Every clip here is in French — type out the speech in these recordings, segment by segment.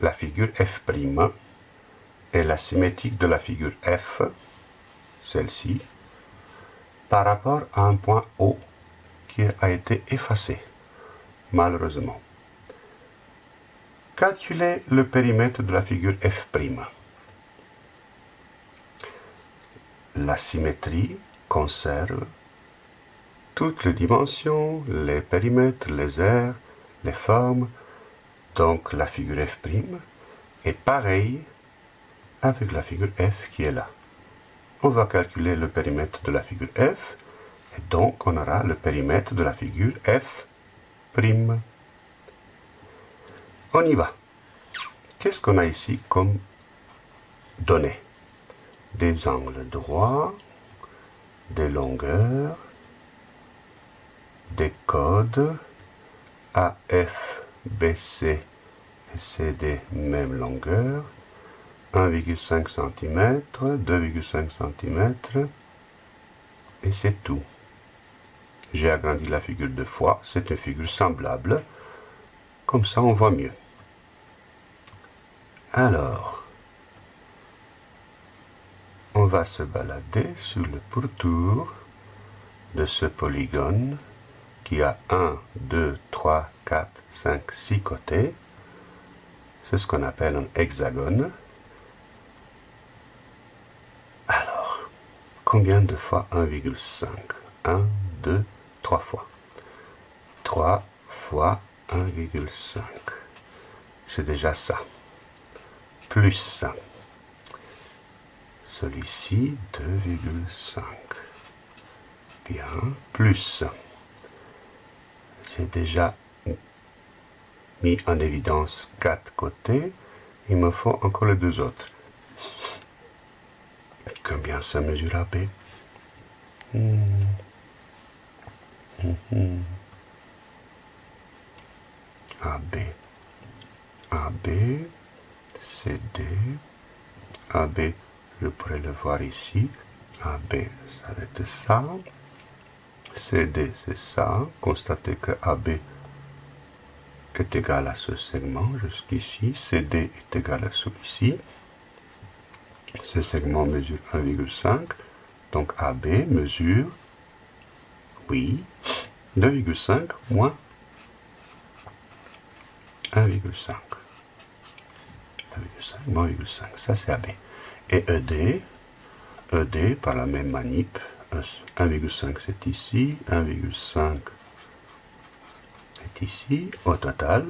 la figure f' et la symétrique de la figure f, celle-ci, par rapport à un point O qui a été effacé, malheureusement. Calculez le périmètre de la figure f'. La symétrie conserve toutes les dimensions, les périmètres, les aires, les formes, donc la figure f' est pareille avec la figure f qui est là. On va calculer le périmètre de la figure f, et donc on aura le périmètre de la figure f'. On y va. Qu'est-ce qu'on a ici comme données? Des angles droits, des longueurs, des codes, AF, BC et CD même longueur, 1,5 cm, 2,5 cm, et c'est tout. J'ai agrandi la figure deux fois, c'est une figure semblable, comme ça on voit mieux. Alors, on va se balader sur le pourtour de ce polygone qui a 1, 2, 3, 4, 5, 6 côtés. C'est ce qu'on appelle un hexagone. Alors, combien de fois 1,5 1, 2, 3 fois. 3 fois 1,5. C'est déjà ça. Plus celui-ci 2,5. Bien, plus. J'ai déjà mis en évidence quatre côtés. Il me faut encore les deux autres. Combien ça mesure AB hmm. hmm. AB. AB. CD. AB. Je pourrais le voir ici. AB, ça va être ça. CD, c'est ça. Constatez que AB est égal à ce segment jusqu'ici. CD est égal à celui-ci. Ce segment mesure 1,5. Donc AB mesure, oui, 2,5 moins 1,5. 1,5 moins 1,5. Ça, c'est AB. Et ED, ED, par la même manip, 1,5 c'est ici, 1,5 est ici, au total,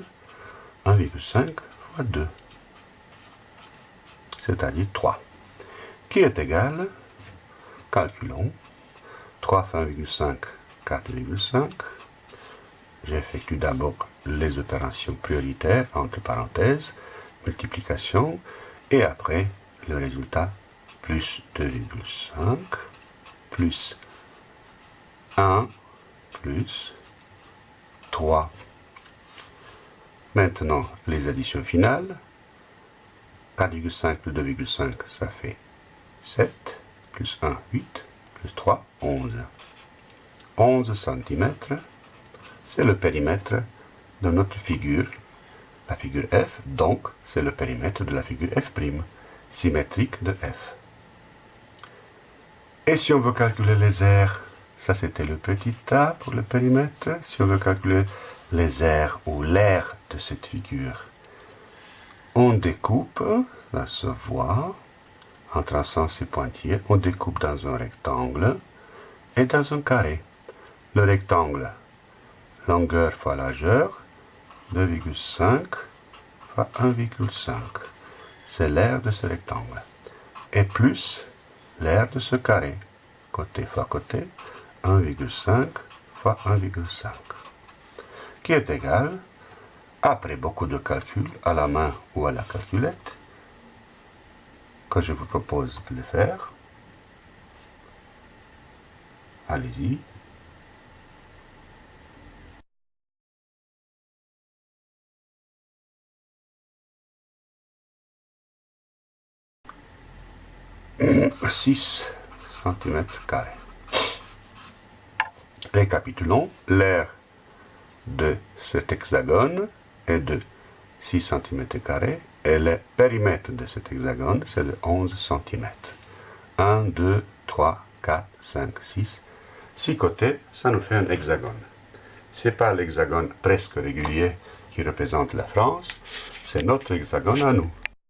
1,5 fois 2, c'est-à-dire 3, qui est égal, calculons, 3 fois 1,5, 4,5, j'effectue d'abord les opérations prioritaires, entre parenthèses, multiplication, et après le résultat plus 2,5 plus 1 plus 3. Maintenant, les additions finales. 4,5 plus 2,5, ça fait 7, plus 1, 8, plus 3, 11. 11 cm, c'est le périmètre de notre figure, la figure F, donc c'est le périmètre de la figure F', symétrique de F. Et si on veut calculer les aires, ça c'était le petit a pour le périmètre. Si on veut calculer les aires ou l'air de cette figure, on découpe, ça se voit, en traçant ces pointillés, on découpe dans un rectangle et dans un carré. Le rectangle, longueur fois largeur, 2,5 fois 1,5. C'est l'air de ce rectangle. Et plus l'air de ce carré, côté fois côté, 1,5 fois 1,5, qui est égal, après beaucoup de calculs, à la main ou à la calculette, que je vous propose de le faire. Allez-y. 6 cm. Récapitulons, l'air de cet hexagone est de 6 cm Et le périmètre de cet hexagone, c'est de 11 cm. 1, 2, 3, 4, 5, 6. 6 côtés, ça nous fait un hexagone. Ce n'est pas l'hexagone presque régulier qui représente la France, c'est notre hexagone à nous.